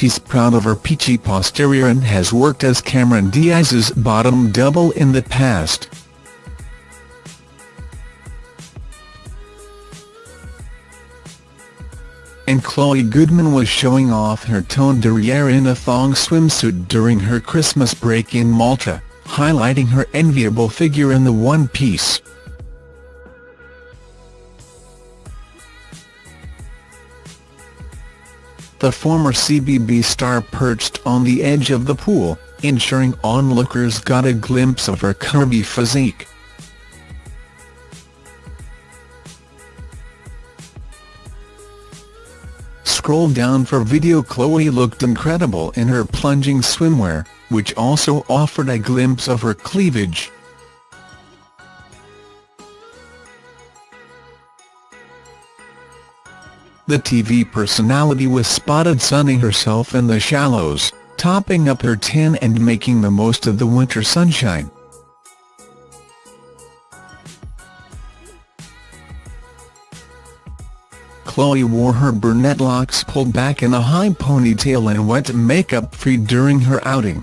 she's proud of her peachy posterior and has worked as Cameron Diaz's bottom double in the past. and Chloe Goodman was showing off her toned derriere in a thong swimsuit during her Christmas break in Malta, highlighting her enviable figure in the one-piece. The former CBB star perched on the edge of the pool, ensuring onlookers got a glimpse of her curvy physique. scroll down for video Chloe looked incredible in her plunging swimwear, which also offered a glimpse of her cleavage. The TV personality was spotted sunning herself in the shallows, topping up her tan and making the most of the winter sunshine. Chloe wore her brunette locks pulled back in a high ponytail and went makeup-free during her outing.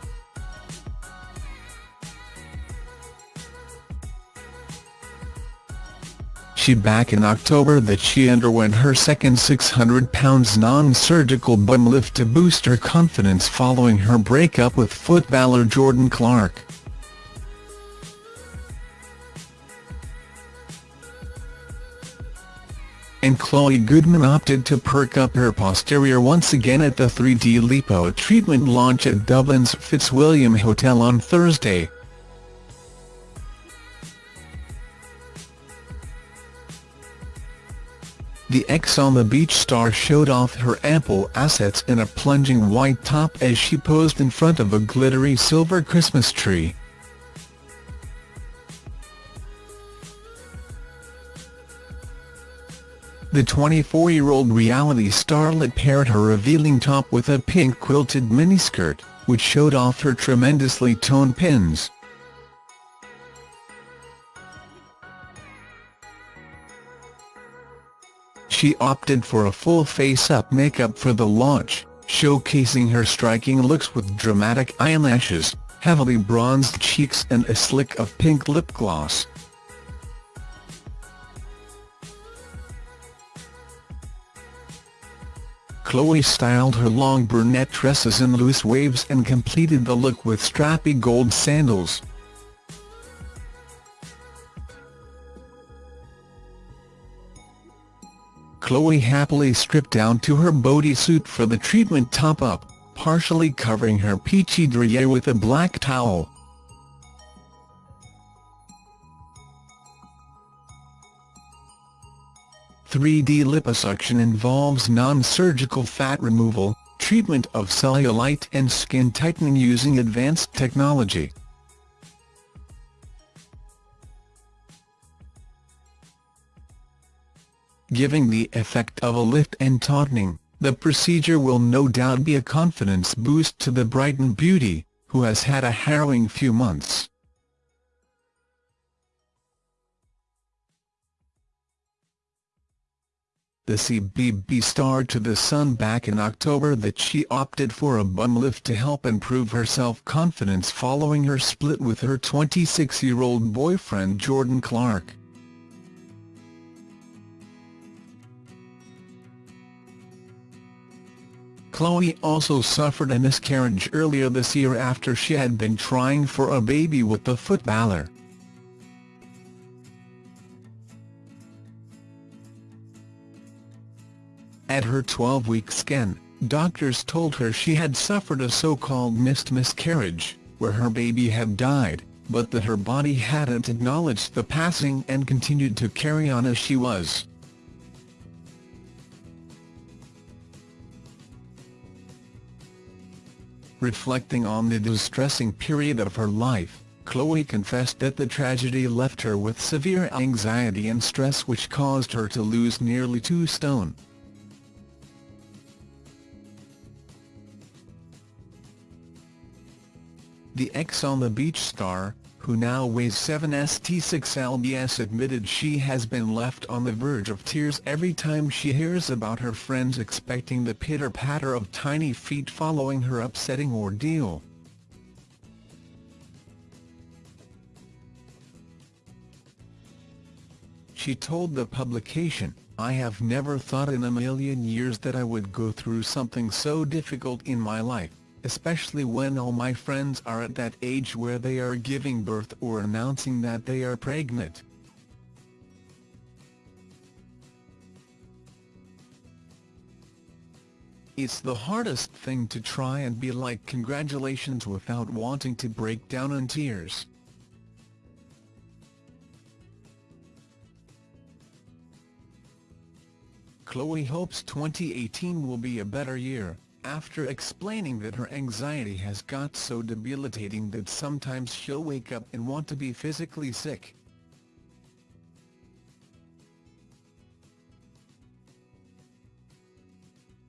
She back in October that she underwent her second 600 pounds non-surgical bum lift to boost her confidence following her breakup with footballer Jordan Clark. and Chloe Goodman opted to perk up her posterior once again at the 3D lipo treatment launch at Dublin's Fitzwilliam Hotel on Thursday. The Ex on the Beach star showed off her ample assets in a plunging white top as she posed in front of a glittery silver Christmas tree. The 24-year-old reality starlet paired her revealing top with a pink quilted miniskirt, which showed off her tremendously toned pins. She opted for a full face-up makeup for the launch, showcasing her striking looks with dramatic eyelashes, heavily bronzed cheeks and a slick of pink lip gloss. Chloe styled her long brunette tresses in loose waves and completed the look with strappy gold sandals. Chloe happily stripped down to her bodysuit for the treatment top-up, partially covering her peachy derriere with a black towel. 3D liposuction involves non-surgical fat removal, treatment of cellulite and skin tightening using advanced technology. Giving the effect of a lift and tautening, the procedure will no doubt be a confidence boost to the Brighton beauty, who has had a harrowing few months. The CBB star to The Sun back in October that she opted for a bum lift to help improve her self-confidence following her split with her 26-year-old boyfriend Jordan Clark. Chloe also suffered a miscarriage earlier this year after she had been trying for a baby with the footballer. At her 12-week scan, doctors told her she had suffered a so-called missed miscarriage, where her baby had died, but that her body hadn't acknowledged the passing and continued to carry on as she was. Reflecting on the distressing period of her life, Chloe confessed that the tragedy left her with severe anxiety and stress which caused her to lose nearly two stone. The Ex on the Beach star, who now weighs 7 st6 lbs admitted she has been left on the verge of tears every time she hears about her friends expecting the pitter-patter of tiny feet following her upsetting ordeal. She told the publication, I have never thought in a million years that I would go through something so difficult in my life, especially when all my friends are at that age where they are giving birth or announcing that they are pregnant. It's the hardest thing to try and be like congratulations without wanting to break down in tears. Chloe hopes 2018 will be a better year, after explaining that her anxiety has got so debilitating that sometimes she'll wake up and want to be physically sick.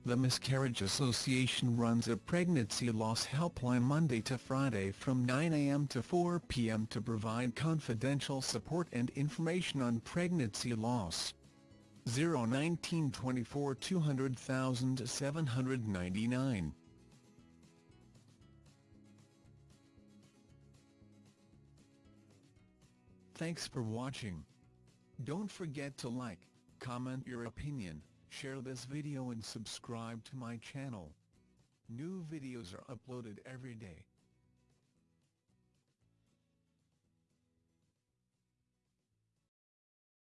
The Miscarriage Association runs a pregnancy loss helpline Monday to Friday from 9 a.m. to 4 p.m. to provide confidential support and information on pregnancy loss. 01924 200000 Thanks for watching. Don't forget to like, comment your opinion, share this video and subscribe to my channel. New videos are uploaded every day.